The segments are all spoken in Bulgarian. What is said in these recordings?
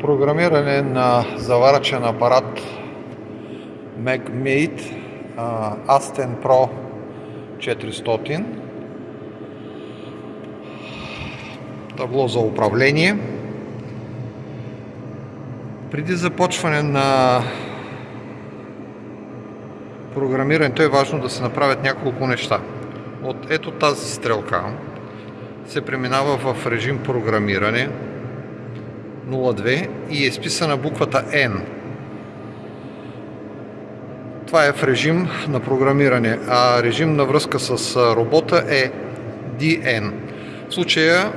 програмиране на заварачен апарат MagMate Asten Pro 400 табло за управление. Преди започване на програмирането е важно да се направят няколко неща. От ето тази стрелка се преминава в режим програмиране 02 и е изписана буквата N. Това е в режим на програмиране, а режим на връзка с робота е DN. В случая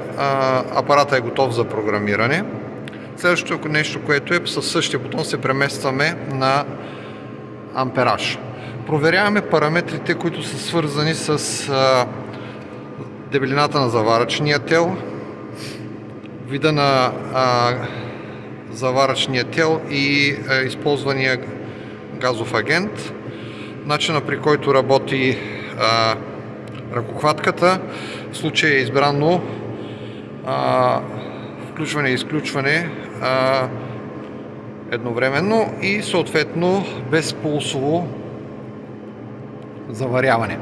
апарата е готов за програмиране. Следващото нещо, което е със същия бутон се преместваме на ампераж. Проверяваме параметрите, които са свързани с дебелината на заварачния тел, вида на а, заварачния тел и а, използвания газов агент, начина при който работи а, ръкохватката, в случая е избрано а, включване и изключване а, едновременно и съответно безпулсово заваряване.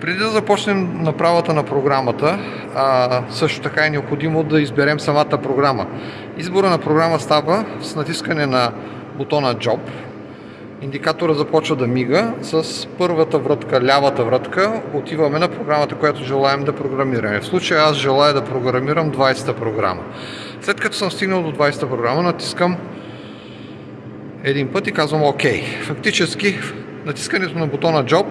Преди да започнем направата на програмата, а, също така е необходимо да изберем самата програма. Избора на програма става с натискане на бутона Job. Индикатора започва да мига. С първата вратка, лявата вратка, отиваме на програмата, която желаем да програмираме. В случая аз желая да програмирам 20-та програма. След като съм стигнал до 20-та програма, натискам един път и казвам ОК. Фактически натискането на бутона Job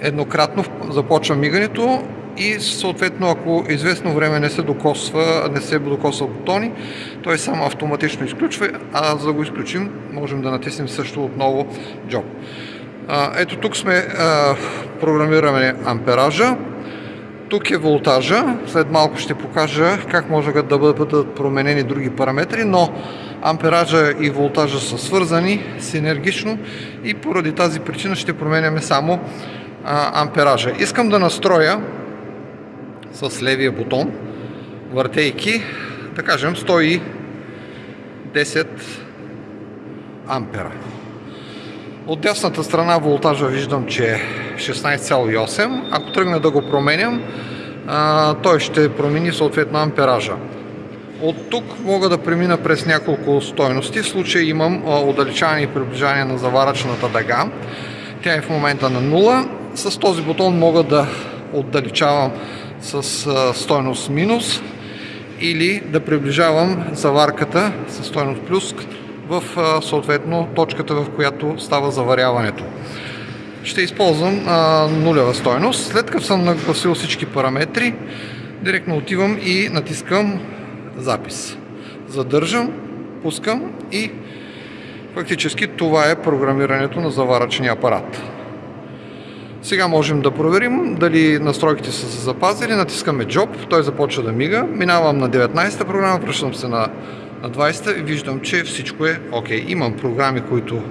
еднократно започва мигането и съответно ако известно време не се докосва, не се докосва бутони, той само автоматично изключва, а за да го изключим можем да натиснем също отново Job. Ето тук сме програмираме ампеража, тук е волтажа, след малко ще покажа как може да бъдат променени други параметри, но ампеража и волтажа са свързани синергично и поради тази причина ще променяме само ампеража. Искам да настроя с левия бутон, въртейки, да кажем 110 ампера. От дясната страна волтажа виждам, че е 16,8. Ако тръгна да го променям, той ще промени съответно ампеража. От тук мога да премина през няколко стойности. В случай имам удалечаване и приближаване на заварачната дъга. Тя е в момента на 0. С този бутон мога да отдалечавам с стойност минус или да приближавам заварката с стойност плюс в съответно точката, в която става заваряването. Ще използвам а, нулева стойност. След като съм нагласил всички параметри, директно отивам и натискам запис. Задържам, пускам и фактически това е програмирането на заварачния апарат. Сега можем да проверим дали настройките са се запазили. Натискаме Job, той започва да мига. Минавам на 19-та програма, връщам се на, на 20-та и виждам, че всичко е окей. Okay. Имам програми, които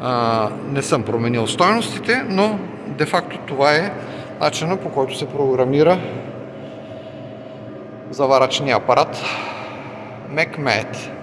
а, не съм променил стойностите, но де-факто това е начинът по който се програмира заварачния апарат MacMate.